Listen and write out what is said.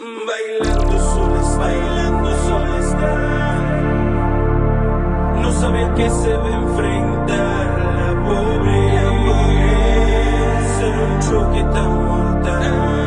Bailando sola está, bailando sola está. No sabía que se va a enfrentar la pobreza en un choque tan mortal.